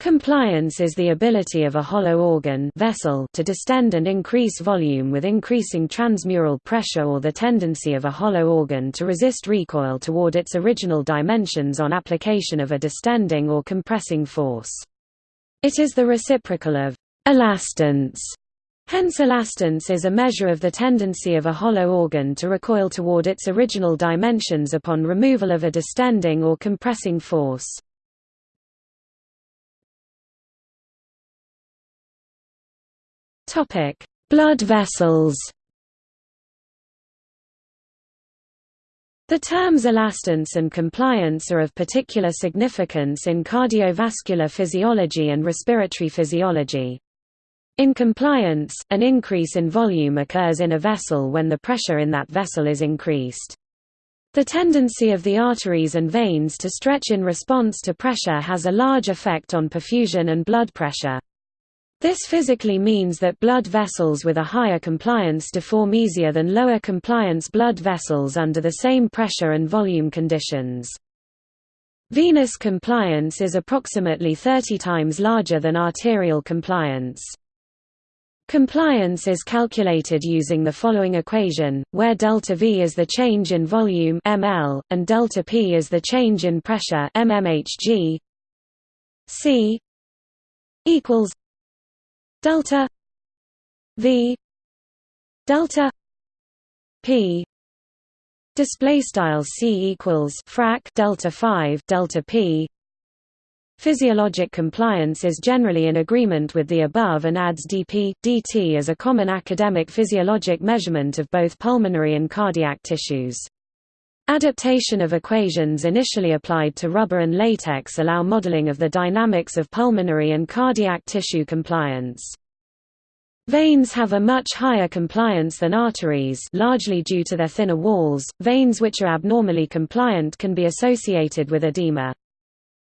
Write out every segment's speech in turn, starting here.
Compliance is the ability of a hollow organ vessel to distend and increase volume with increasing transmural pressure or the tendency of a hollow organ to resist recoil toward its original dimensions on application of a distending or compressing force. It is the reciprocal of elastance. Hence elastance is a measure of the tendency of a hollow organ to recoil toward its original dimensions upon removal of a distending or compressing force. Topic: Blood vessels. The terms elastance and compliance are of particular significance in cardiovascular physiology and respiratory physiology. In compliance, an increase in volume occurs in a vessel when the pressure in that vessel is increased. The tendency of the arteries and veins to stretch in response to pressure has a large effect on perfusion and blood pressure. This physically means that blood vessels with a higher compliance deform easier than lower compliance blood vessels under the same pressure and volume conditions. Venous compliance is approximately 30 times larger than arterial compliance. Compliance is calculated using the following equation, where delta V is the change in volume ml, and delta P is the change in pressure mmHg. C equals delta v delta p display style c equals frac delta 5 delta p Physiologic compliance is generally in agreement with the above and adds dp, dt as a common academic physiologic measurement of both pulmonary and cardiac tissues. Adaptation of equations initially applied to rubber and latex allow modeling of the dynamics of pulmonary and cardiac tissue compliance. Veins have a much higher compliance than arteries largely due to their thinner walls. Veins which are abnormally compliant can be associated with edema.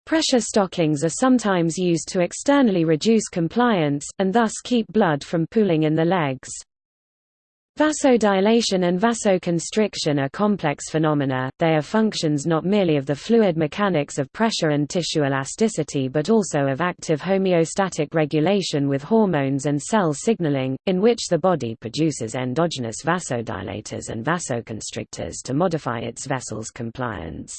Pressure stockings are sometimes used to externally reduce compliance, and thus keep blood from pooling in the legs. Vasodilation and vasoconstriction are complex phenomena, they are functions not merely of the fluid mechanics of pressure and tissue elasticity but also of active homeostatic regulation with hormones and cell signaling, in which the body produces endogenous vasodilators and vasoconstrictors to modify its vessel's compliance.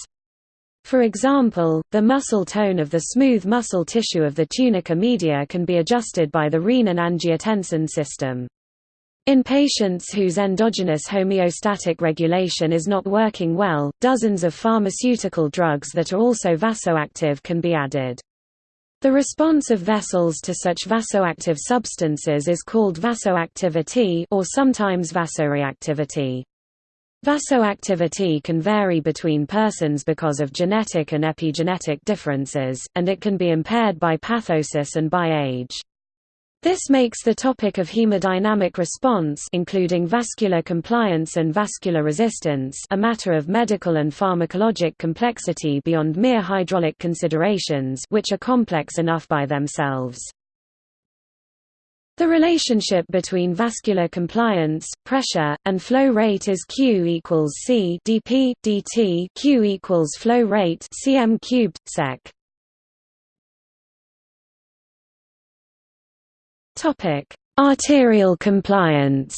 For example, the muscle tone of the smooth muscle tissue of the tunica media can be adjusted by the renin-angiotensin system. In patients whose endogenous homeostatic regulation is not working well, dozens of pharmaceutical drugs that are also vasoactive can be added. The response of vessels to such vasoactive substances is called vasoactivity or sometimes vasoreactivity. Vasoactivity can vary between persons because of genetic and epigenetic differences, and it can be impaired by pathosis and by age. This makes the topic of hemodynamic response including vascular compliance and vascular resistance a matter of medical and pharmacologic complexity beyond mere hydraulic considerations which are complex enough by themselves. The relationship between vascular compliance, pressure, and flow rate is Q equals C dP dt Q equals flow rate cm cubed sec. Topic: Arterial compliance.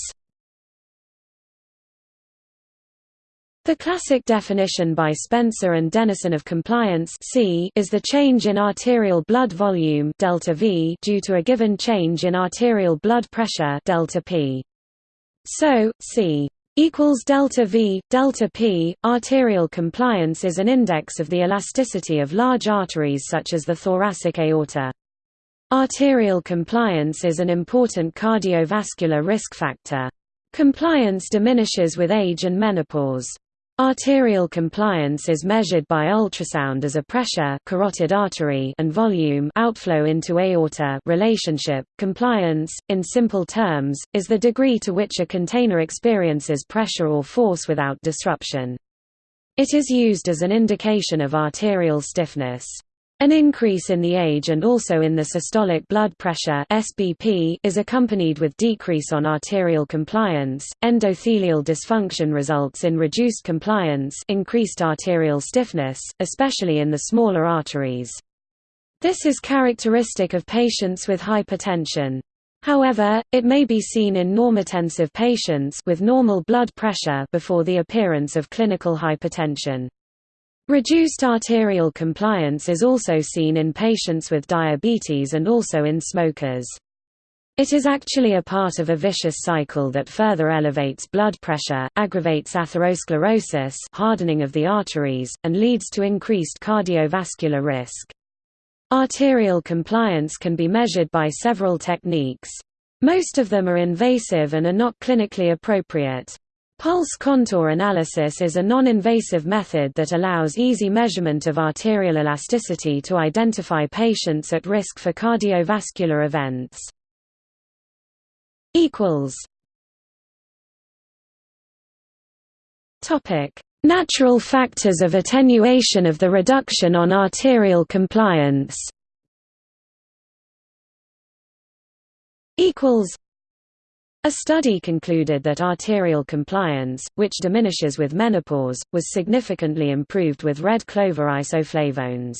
The classic definition by Spencer and Denison of compliance C is the change in arterial blood volume delta V due to a given change in arterial blood pressure delta P. So, C equals delta V delta P. Arterial compliance is an index of the elasticity of large arteries such as the thoracic aorta. Arterial compliance is an important cardiovascular risk factor. Compliance diminishes with age and menopause. Arterial compliance is measured by ultrasound as a pressure carotid artery and volume outflow into aorta relationship. Compliance, in simple terms, is the degree to which a container experiences pressure or force without disruption. It is used as an indication of arterial stiffness. An increase in the age and also in the systolic blood pressure (SBP) is accompanied with decrease on arterial compliance. Endothelial dysfunction results in reduced compliance, increased arterial stiffness, especially in the smaller arteries. This is characteristic of patients with hypertension. However, it may be seen in normotensive patients with normal blood pressure before the appearance of clinical hypertension. Reduced arterial compliance is also seen in patients with diabetes and also in smokers. It is actually a part of a vicious cycle that further elevates blood pressure, aggravates atherosclerosis hardening of the arteries, and leads to increased cardiovascular risk. Arterial compliance can be measured by several techniques. Most of them are invasive and are not clinically appropriate. Pulse contour analysis is a non-invasive method that allows easy measurement of arterial elasticity to identify patients at risk for cardiovascular events. Natural factors of attenuation of the reduction on arterial compliance a study concluded that arterial compliance, which diminishes with menopause, was significantly improved with red clover isoflavones.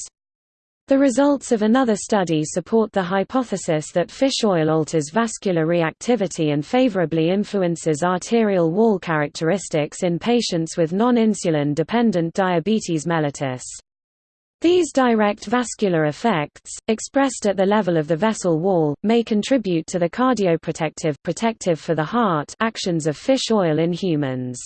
The results of another study support the hypothesis that fish oil alters vascular reactivity and favorably influences arterial wall characteristics in patients with non-insulin dependent diabetes mellitus. These direct vascular effects, expressed at the level of the vessel wall, may contribute to the cardioprotective protective for the heart actions of fish oil in humans.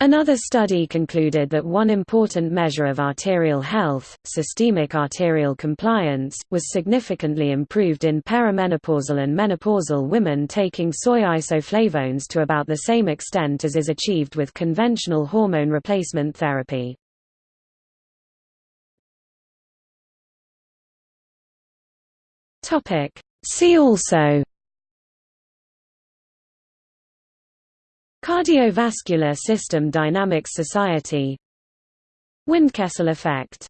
Another study concluded that one important measure of arterial health, systemic arterial compliance, was significantly improved in perimenopausal and menopausal women taking soy isoflavones to about the same extent as is achieved with conventional hormone replacement therapy. See also. Cardiovascular System Dynamics Society. Windkessel effect